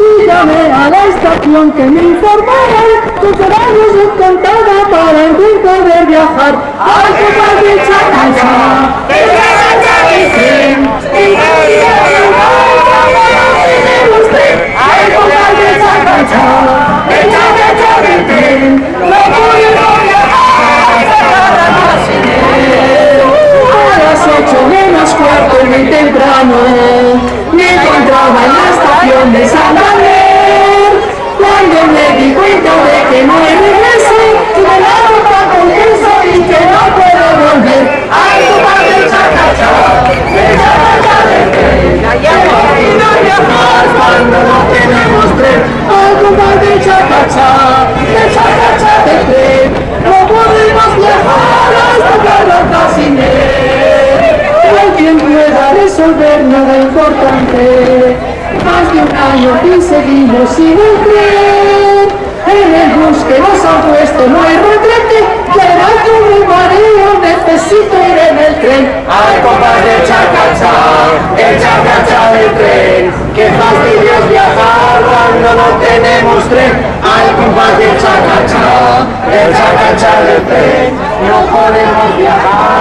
Y llamé a la estación que me informara tus horarios descontada para el poder viajar. ¡De Chacacha de resolver nada importante. Más de un año y seguimos sin el tren. En el bus que nos han puesto no hay retrete. Que me mareo, necesito ir en el tren. Ay, compás de chacacha, el chacacha del tren. Qué fastidio es viajar cuando no tenemos tren. Ay, compás de chacacha, el chacacha del tren. No podemos viajar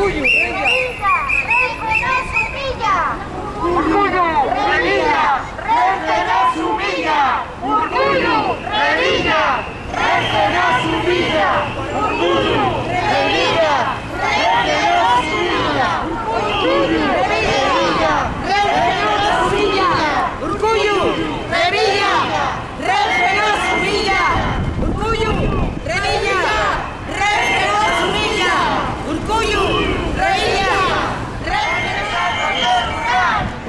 Cuyo, ¡Revilla! ¡Renfe no humilla! ¡Orgullo! ¡Revilla! ¡Renfe no humilla! ¡Orgullo! ¡Revilla! ¡Renfe no humilla! ¡Orgullo! ¡Revilla! ¡Renfe no humilla! ¡Orgullo! ¡Revilla! ¡Renfe no humilla! ¡Orgullo! ¡Revilla! ¡Renfe no humilla! ¡Orgullo! ¡Revilla! ¡Renfe no humilla! ¡Orgullo! ¡Revilla!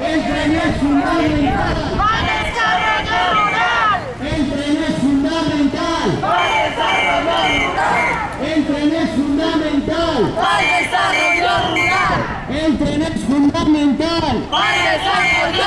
El tren es fundamental. ¡Para el desarrollo rural! El tren es fundamental. ¡Para el desarrollo rural! El tren es fundamental. ¡Para el desarrollo rural! El tren es fundamental. ¡Para el desarrollo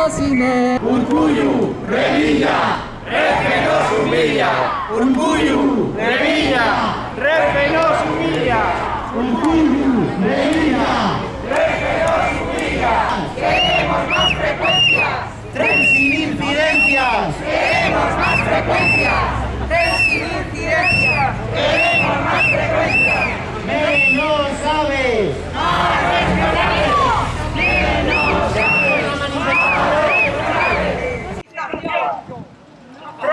Carracasine. Urkullu, Revilla, Renfe nos humilla. Urkullu, Revilla, Renfe nos humilla. ¡Queremos más frecuencias! Tren sin incidencias. ¡Queremos más frecuencias! ¡Tren sin incidencias! ¡Queremos más frecuencias! Menos aves.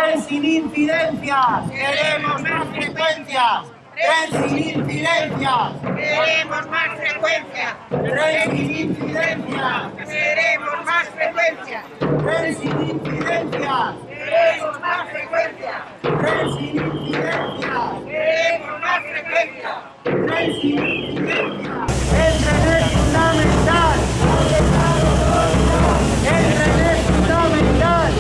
Tren sin incidencias. Queremos más frecuencias. Tren sin incidencias. ¡Queremos más frecuencias! Tren sin incidencias. ¡Queremos más frecuencias! Tren sin incidencias. ¡Queremos más frecuencias! Tren sin incidencias. ¡Queremos más frecuencias! Tren sin incidencias. El tren es fundamental. El tren es fundamental.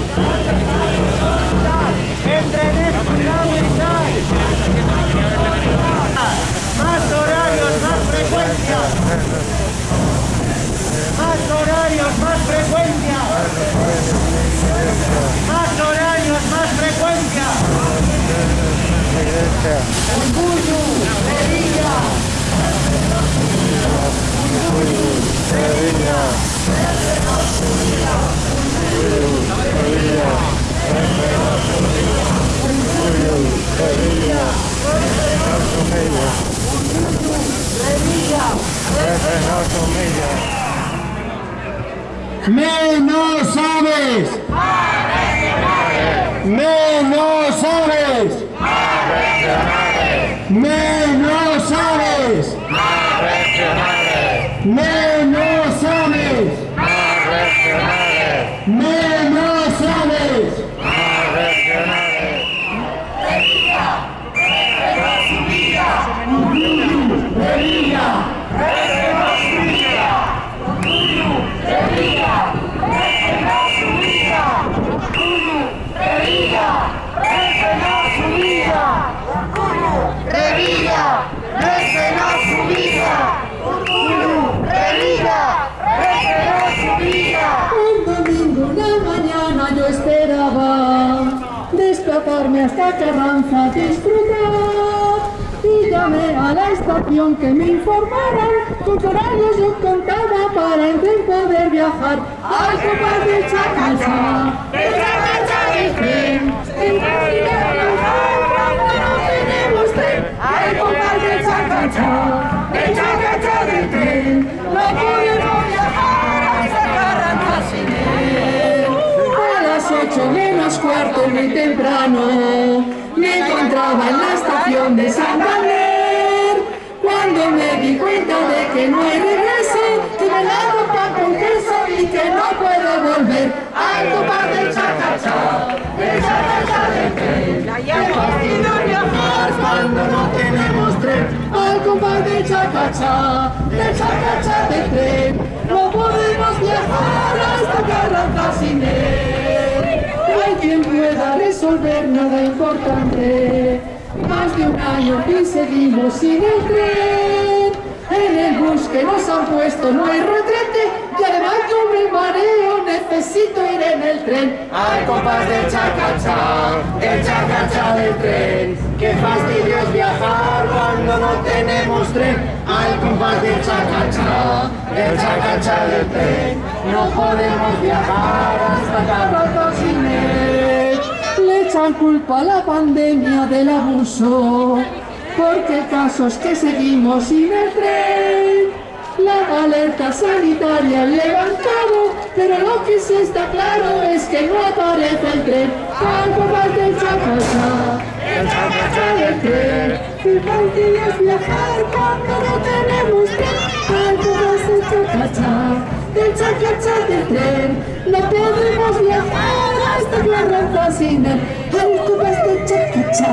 Urkullu, Revilla. Menos aves. Menos aves. Menos aves. Menos desplazarme hasta Carranza disfrutar y llamé a la estación que me informaran qué horarios yo contaba para en tren poder viajar. Al compás de Chacacha, de Chacacha del tren, en cuando no tenemos tren, al compás de Chacacha, de Chacacha muy temprano me encontraba en la estación de Santander cuando me di cuenta de que no hay regreso que me la pan con queso y que no puedo volver. Al compás del chacacha del chacacha del tren. Fastidio viajar cuando no tenemos tren. Al compás del chacacha del chacacha del tren quien pueda resolver nada importante. Más de un año que seguimos sin el tren. En el bus que nos han puesto no hay retrete. Y además yo me mareo, necesito ir en el tren. Al compás del chacacha, del chacacha del tren. Qué fastidio es viajar cuando no tenemos tren. Al compás del chacacha, del chacacha del tren. No podemos viajar hasta Carranza sin él. Echan culpa a la pandemia del abuso, porque el caso es que seguimos sin el tren. La alerta sanitaria levantado, pero lo que sí está claro es que no aparece el tren. Al compás del chacacha, el chacacha del tren. Qué fácil es viajar cuando no tenemos tren. Al compás del chacacha, del del tren. No podemos viajar hasta sin él. Al compás del chacacha,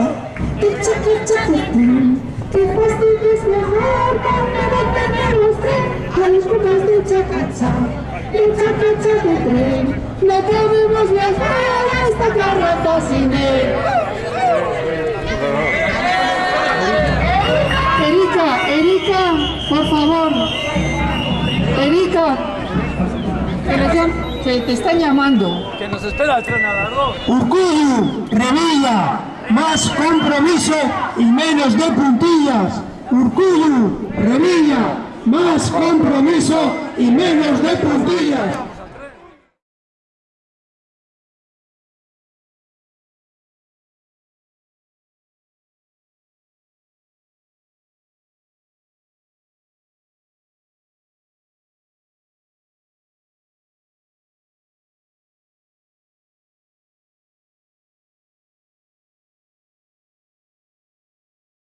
del chacacha del tren. Qué fastidio es viajar cuando no tenemos tren. Al compás del chacacha, del chacacha del tren. No podemos viajar hasta sin él. Erika, Erika, por favor. Erika, que te están llamando. Que nos espera el tren. Urkullu, Revilla, más compromiso y menos de puntillas. Urkullu, Revilla, más compromiso y menos de puntillas.